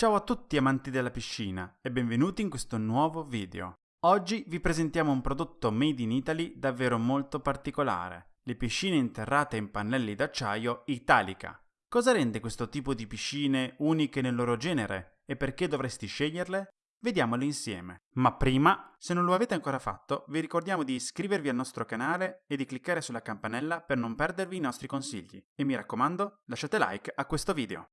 Ciao a tutti amanti della piscina e benvenuti in questo nuovo video. Oggi vi presentiamo un prodotto made in Italy davvero molto particolare, le piscine interrate in pannelli d'acciaio Italica. Cosa rende questo tipo di piscine uniche nel loro genere e perché dovresti sceglierle? Vediamolo insieme. Ma prima, se non lo avete ancora fatto, vi ricordiamo di iscrivervi al nostro canale e di cliccare sulla campanella per non perdervi i nostri consigli. E mi raccomando, lasciate like a questo video.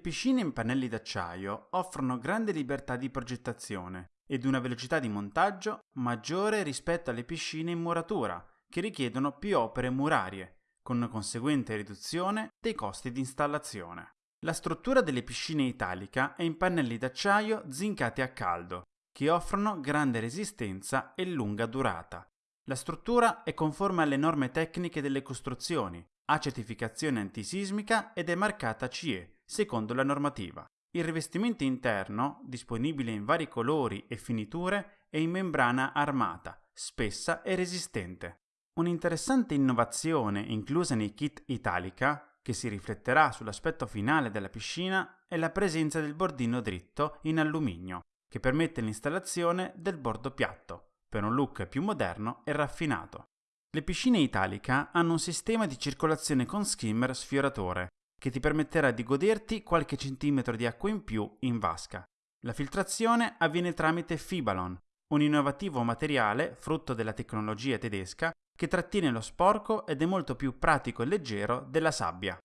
Piscine in pannelli d'acciaio offrono grande libertà di progettazione ed una velocità di montaggio maggiore rispetto alle piscine in muratura, che richiedono più opere murarie, con una conseguente riduzione dei costi di installazione. La struttura delle piscine italica è in pannelli d'acciaio zincati a caldo, che offrono grande resistenza e lunga durata. La struttura è conforme alle norme tecniche delle costruzioni, ha certificazione antisismica ed è marcata CE, secondo la normativa. Il rivestimento interno, disponibile in vari colori e finiture, è in membrana armata, spessa e resistente. Un'interessante innovazione inclusa nei kit Italica, che si rifletterà sull'aspetto finale della piscina, è la presenza del bordino dritto in alluminio, che permette l'installazione del bordo piatto, per un look più moderno e raffinato. Le piscine Italica hanno un sistema di circolazione con skimmer sfioratore, che ti permetterà di goderti qualche centimetro di acqua in più in vasca. La filtrazione avviene tramite Fibalon, un innovativo materiale frutto della tecnologia tedesca che trattiene lo sporco ed è molto più pratico e leggero della sabbia.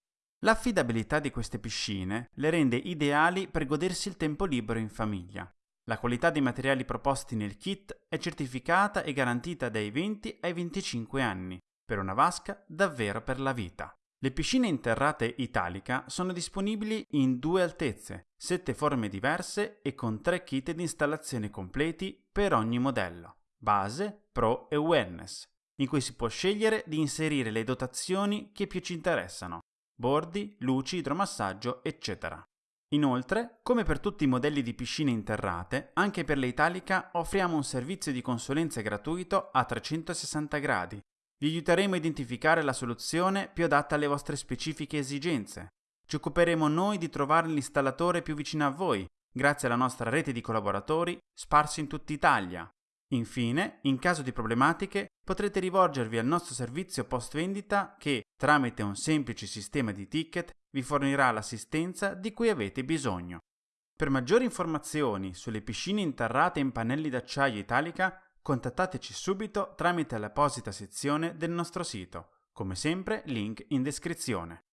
L'affidabilità di queste piscine le rende ideali per godersi il tempo libero in famiglia. La qualità dei materiali proposti nel kit è certificata e garantita dai 20 ai 25 anni, per una vasca davvero per la vita. Le piscine interrate Italica sono disponibili in due altezze, sette forme diverse e con tre kit di installazione completi per ogni modello, base, pro e wellness, in cui si può scegliere di inserire le dotazioni che più ci interessano, bordi, luci, idromassaggio, eccetera. Inoltre, come per tutti i modelli di piscine interrate, anche per le Italica offriamo un servizio di consulenza gratuito a 360 gradi, vi aiuteremo a identificare la soluzione più adatta alle vostre specifiche esigenze. Ci occuperemo noi di trovare l'installatore più vicino a voi, grazie alla nostra rete di collaboratori sparsi in tutta Italia. Infine, in caso di problematiche, potrete rivolgervi al nostro servizio post vendita che, tramite un semplice sistema di ticket, vi fornirà l'assistenza di cui avete bisogno. Per maggiori informazioni sulle piscine interrate in pannelli d'acciaio Italica, contattateci subito tramite l'apposita sezione del nostro sito. Come sempre, link in descrizione.